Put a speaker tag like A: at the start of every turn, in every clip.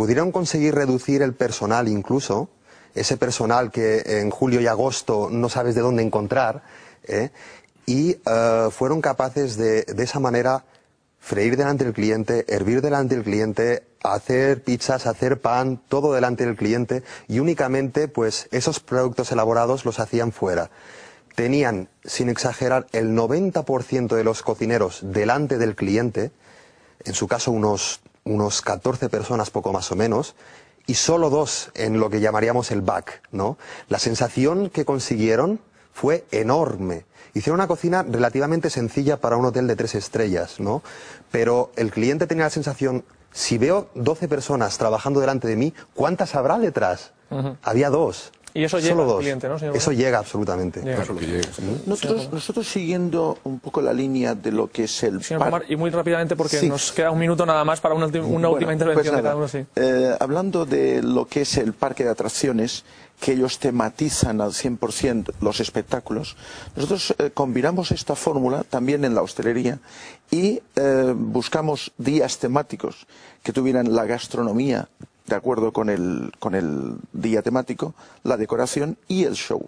A: pudieron conseguir reducir el personal incluso, ese personal que en julio y agosto no sabes de dónde encontrar, ¿eh? y eh, fueron capaces de, de esa manera, freír delante del cliente, hervir delante del cliente, hacer pizzas, hacer pan, todo delante del cliente, y únicamente, pues, esos productos elaborados los hacían fuera. Tenían, sin exagerar, el 90% de los cocineros delante del cliente, en su caso unos, unos 14 personas poco más o menos, y solo dos en lo que llamaríamos el back, ¿no? La sensación que consiguieron fue enorme. Hicieron una cocina relativamente sencilla para un hotel de tres estrellas, ¿no? Pero el cliente tenía la sensación, si veo 12 personas trabajando delante de mí, ¿cuántas habrá detrás? Había dos.
B: Y eso llega
A: Solo
B: al cliente, ¿no, señor
A: Eso llega absolutamente.
B: Llega.
C: Nosotros, nosotros siguiendo un poco la línea de lo que es el
B: Señor Pomar, y muy rápidamente porque
C: Sí.
B: nos queda un minuto nada más para una, ulti- una
C: Bueno,
B: última
C: pues
B: intervención de cada uno. Sí.
C: eh, hablando de lo que es el parque de atracciones, que ellos tematizan al 100% los espectáculos, nosotros eh, combinamos esta fórmula también en la hostelería y eh, buscamos días temáticos que tuvieran la gastronomía de acuerdo con el, con el día temático, la decoración y el show.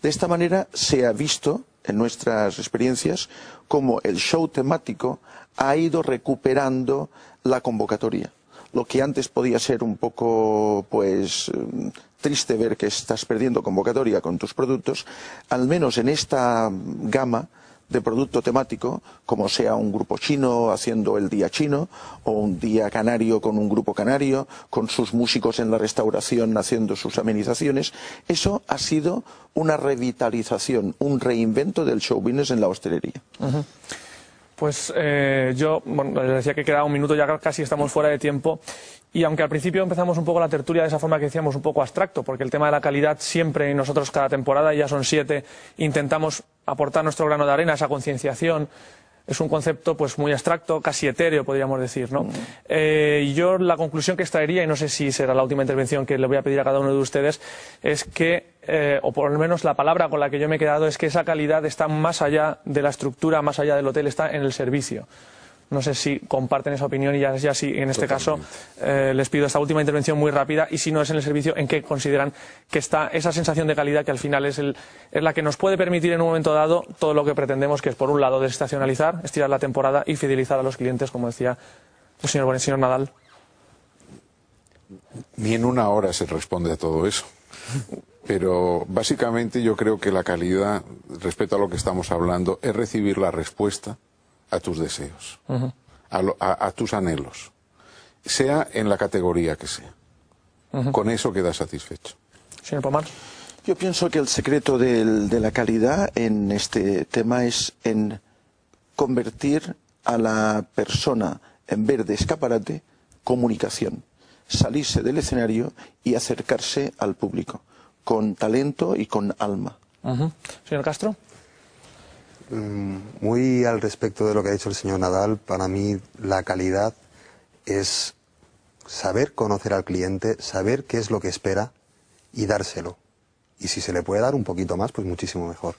C: De esta manera se ha visto en nuestras experiencias cómo el show temático ha ido recuperando la convocatoria. Lo que antes podía ser un poco, pues, eh, triste ver que estás perdiendo convocatoria con tus productos, al menos en esta gama de producto temático, como sea un grupo chino haciendo el día chino, o un día canario con un grupo canario, con sus músicos en la restauración haciendo sus amenizaciones, eso ha sido una revitalización, un reinvento del show business en la hostelería.
B: Pues eh, yo bueno, les decía que queda un minuto, ya casi estamos fuera de tiempo. Y aunque al principio empezamos un poco la tertulia de esa forma que decíamos, un poco abstracto, porque el tema de la calidad siempre, y nosotros cada temporada, ya son siete, intentamos aportar nuestro grano de arena, esa concienciación. Es un concepto pues muy abstracto, casi etéreo, podríamos decir. ¿no? Eh, y yo la conclusión que extraería, y no sé si será la última intervención que le voy a pedir a cada uno de ustedes, es que, eh, o por lo menos la palabra con la que yo me he quedado, es que esa calidad está más allá de la estructura, más allá del hotel, está en el servicio. No sé si comparten esa opinión y ya, ya sí, en este caso eh, les pido esta última intervención muy rápida y si no es en el servicio, ¿en qué consideran que está esa sensación de calidad que al final es, el, es la que nos puede permitir en un momento dado todo lo que pretendemos, que es por un lado desestacionalizar, estirar la temporada y fidelizar a los clientes, como decía el señor, Bonet, señor Nadal?
D: Ni en una hora se responde a todo eso. Pero básicamente yo creo que la calidad, respecto a lo que estamos hablando, es recibir la respuesta a tus deseos, a, lo- a- a tus anhelos, sea en la categoría que sea. Con eso quedas satisfecho.
B: Señor Pomar.
C: Yo pienso que el secreto del- de la calidad en este tema es en convertir a la persona, en vez de escaparate, comunicación. Salirse del escenario y acercarse al público, con talento y con alma.
B: Señor Castro.
A: Muy al respecto de lo que ha dicho el señor Nadal, para mí la calidad es saber conocer al cliente, saber qué es lo que espera y dárselo. Y si se le puede dar un poquito más, pues muchísimo mejor.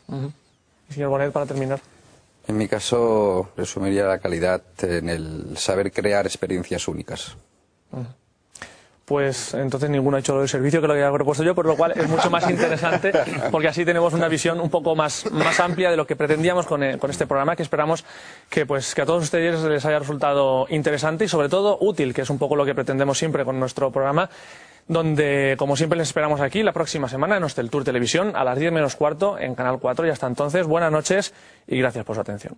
B: Y señor Bonet, para terminar.
E: En mi caso, resumiría la calidad en el saber crear experiencias únicas.
B: Pues entonces ninguno ha hecho del servicio que lo había propuesto yo, por lo cual es mucho más interesante porque así tenemos una visión un poco más, más amplia de lo que pretendíamos con, eh, con este programa que esperamos que, pues, que a todos ustedes les haya resultado interesante y sobre todo útil, que es un poco lo que pretendemos siempre con nuestro programa donde, como siempre, les esperamos aquí la próxima semana en Hostel Tour Televisión a las 10 menos cuarto en Canal 4 y hasta entonces, buenas noches y gracias por su atención.